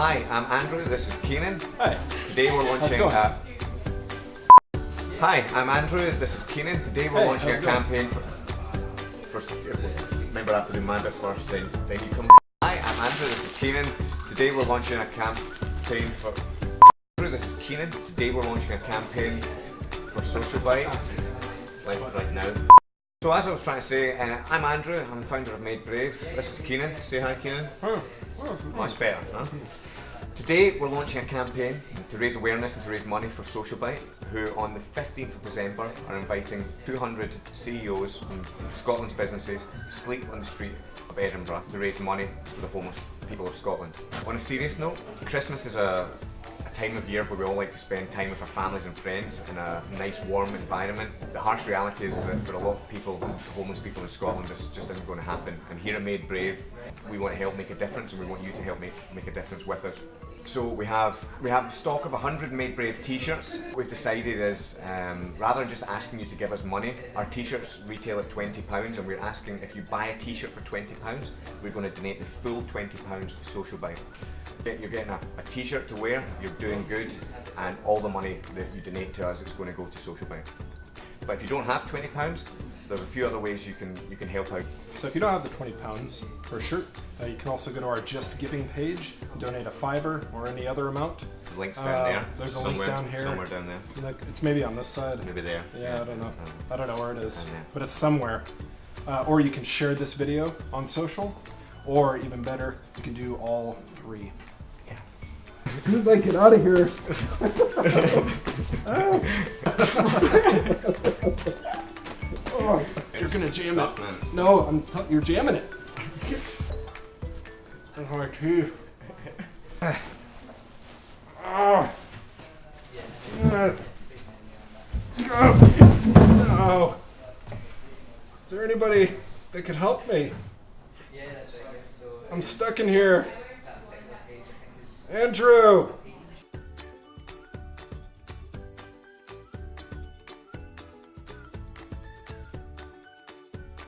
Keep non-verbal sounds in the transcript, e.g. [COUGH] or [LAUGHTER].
Hi, I'm Andrew. This is Keenan. Hi. Today we're launching. A... Hi, I'm Andrew. This is Keenan. Today we're Hey, launching a campaign for. First, remember I have to do my bit first, then then you come. Hi, I'm Andrew. This is Keenan. Today we're launching a campaign for. Andrew, this is Keenan. Today we're launching a campaign for Social Bite. Like right now. So as I was trying to say, uh, I'm Andrew. I'm the founder of Made Brave. This is Keenan. Say hi, Keenan. Much better, huh? Today we're launching a campaign to raise awareness and to raise money for Social Bite, who on the 15th of December are inviting 200 CEOs from Scotland's businesses to sleep on the street of Edinburgh to raise money for the homeless people of Scotland. On a serious note, Christmas is a, a time of year where we all like to spend time with our families and friends in a nice warm environment. The harsh reality is that for a lot of people, homeless people in Scotland, this just isn't going to happen. And here at Made Brave, we want to help make a difference and we want you to help make, make a difference with us. So we have we have stock of 100 Made Brave t-shirts. We've decided is um, rather than just asking you to give us money, our t-shirts retail at 20 pounds, and we're asking if you buy a t-shirt for 20 pounds, we're going to donate the full 20 pounds to Social Bite. You're getting a, a t-shirt to wear, you're doing good, and all the money that you donate to us is going to go to Social Bite. But if you don't have 20 pounds, there's a few other ways you can you can help out. So if you don't have the 20 pounds for a shirt, uh, you can also go to our Just Giving page, donate a fiver or any other amount. The links down Uh, there. there's a link down here. Somewhere down there. Look, It's maybe on this side. Maybe there. Yeah, I don't know. Um, I don't know where it is, but it's somewhere. Uh, or you can share this video on social, or even better, you can do all three. Yeah. As soon as I get out of here. [LAUGHS] [LAUGHS] oh, you're gonna jam it. No, I'm. You're jamming it. And hard too. Ah. No. Is there anybody that could help me? I'm stuck in here. Andrew!